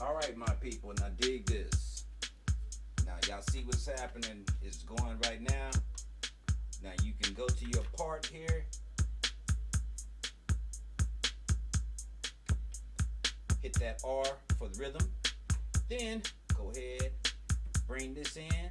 All right, my people, now dig this. Now, y'all see what's happening It's going right now. Now, you can go to your part here. Hit that R for the rhythm. Then, go ahead, bring this in.